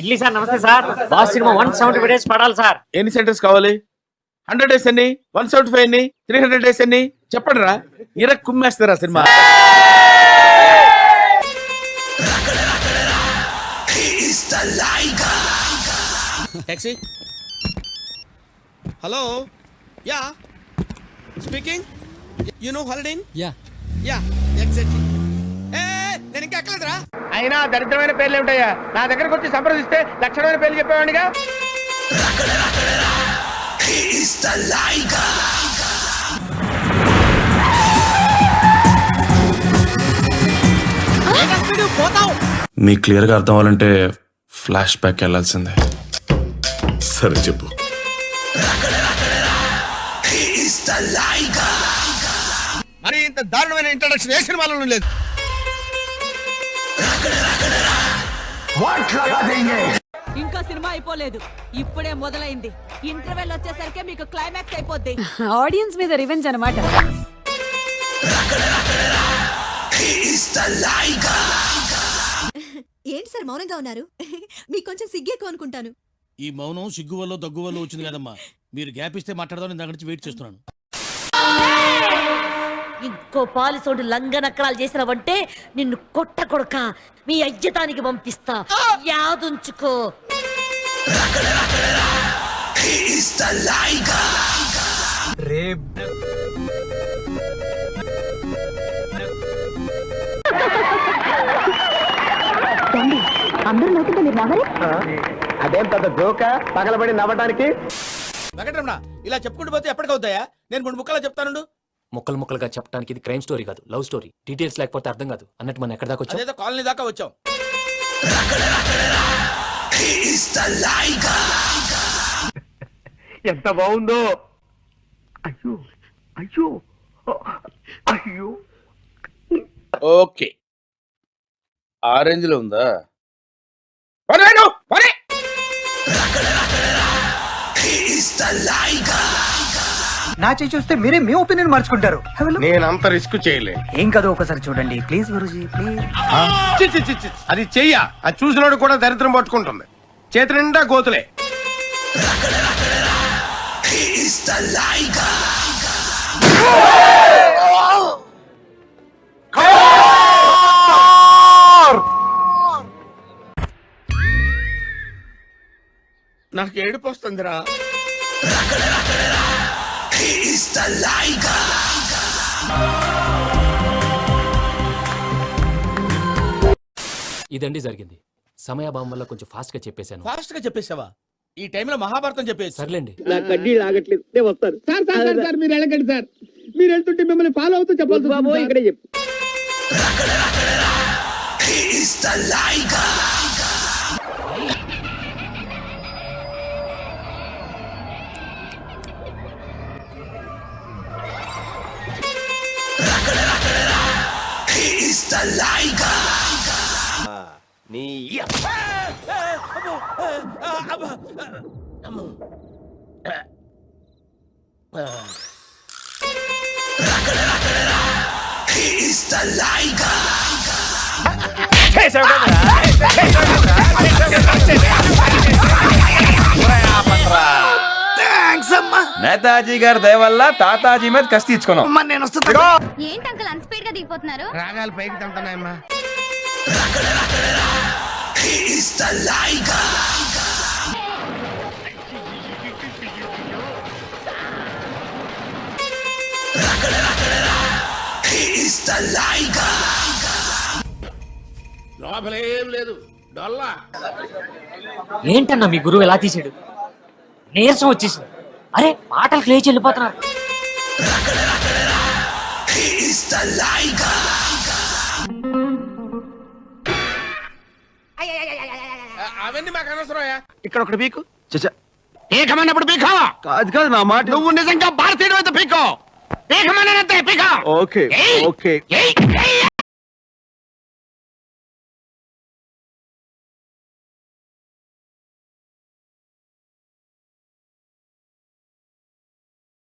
Idli sir నమస్తే sir. Boss cinema one seventy days పడాలి sir. ఎన్ని సెంటర్స్ కావాలి? హండ్రెడ్ డేస్ ఎన్ని? వన్ సెవెంటీ ఫైవ్ ఎన్ని? త్రీ హండ్రెడ్ డేస్ ఎన్ని? చెప్పండి రా. ఇర కుమ్మేస్తారా cinema? Taxi hello yeah speaking you know హాలిడేన్ yeah yeah exactly అయినా దరిద్రమైన పేర్లు ఏమిటయ్యా? నా దగ్గరకు వచ్చి సంప్రదిస్తే లక్షణమైన పేర్లు చెప్పేవాడిగా మీకు క్లియర్గా అర్థం అవ్వాలంటే ఫ్లాష్ బ్యాక్ వెళ్ళాల్సిందే. సరే చెప్పు. మరి ఇంత దారుణమైన ఇంట్రడక్షన్ ఏ సినిమాలోనూ లేదు. ఇంకా సినిమా అయిపోలేదు. ఇప్పుడే మొదలైంది. ఇంటర్వెల్ వచ్చేసరికి మీకు క్లైమాక్స్ అయిపోద్ది. ఆడియన్స్ మీద రివెంజ్ అనమాట ఏంటి సార్ మౌనంగా ఉన్నారు? మీకు కొంచెం సిగ్గేకు అనుకుంటాను. ఈ మౌనం సిగ్గు వల్ల దగ్గు వల్ల వచ్చింది కదమ్మా. మీరు గ్యాప్ ఇస్తే మాట్లాడదాం నేను దగ్గర నుంచి వెయిట్ చేస్తున్నాను. ఇంకో పాలిసోడు లంగనక్కడాలు చేసినావంటే నిన్ను కొట్ట కొడక మీ అయ్యతానికి పంపిస్తా. యాదుంచుకో. అందరూ నవ్వుతుంటే మీరు నవ్వరే? అదేం పెద్ద జోక? పగలబడి నవ్వడానికి వెంకటరమణ ఇలా చెప్పుకుంటూ పోతే ఎప్పటికవుతాయా నేను మూడు ముక్కలా చెప్తానుండు. ముక్కలు ముక్కలుగా చెప్పడానికి ఇది క్రైమ్ స్టోరీ కాదు లవ్ స్టోరీ. డీటెయిల్స్ లేకపోతే అర్థం కాదు. అన్నట్టు మనం ఎక్కడ దాకా వచ్చాం? అదేదో కాలనీ దాకా వచ్చాం. ఎంత బాగుందో. అయ్యో అయ్యో అయ్యో. ఓకే. ఆరెంజ్లో ఉందా? పరే. నా చేయి చూస్తే మీరే మీ ఒపీనియన్ మార్చుకుంటారు. నేను అంత రిస్క్ చేయలే. ఏం కాదు ఒకసారి చూడండి. ప్లీజ్ గురుజీ ప్లీజ్. చి, చి, చి, చి. అది చెయ్య. అది చూసినోడు కూడా దరిద్రం పట్టుకుంటుంది. చేతి నిండా గోతులే. నాకు ఏడుపు వస్తుందిరా. ఇదండి జరిగింది. సమయాభావం వల్ల కొంచెం ఫాస్ట్గా చెప్పేశాను. ఫాస్ట్గా చెప్పేసావా ఈ టైంలో మహాభారతం చెప్పేసి సర్లేండి. సార్ సార్ సార్ సార్ మీరు వెళ్ళకండి సార్. మీరు వెళ్తుంటే మిమ్మల్ని ఫాలో అవుతూ చెప్పాల్సి బాబు ఇక్కడే చెప్పు. the Liger! Ni ya. He is the Liger! Hey, sir, Netaji గారి దయ వల్ల తాతాజీ మీద కసి తీర్చుకున్నాం. నేను వస్తున్నా ఏంటి అంకల్ అన్స్పీడ్గా దిగిపోతున్నారు? రాగాలు పైకి తంటున్నాయమ్మా లోపలేం లేదు డొల్లా ఏంటన్నా మీ గురువు ఎలా తీసాడు నీరసం వచ్చేసింది. అరే మాటలు లేచి వెళ్ళిపోతున్నారు అవన్నీ మాకు అనవసరమయ్యా. ఇక్కడ ఒకటి పీకు. ఏకమన్నప్పుడు పీకావా కాదు కాదు నా మాట నువ్వు నిజంగా భారతీయుడు అయితే పీకో. ఏకమన్నంతే పీకా. Okay okay.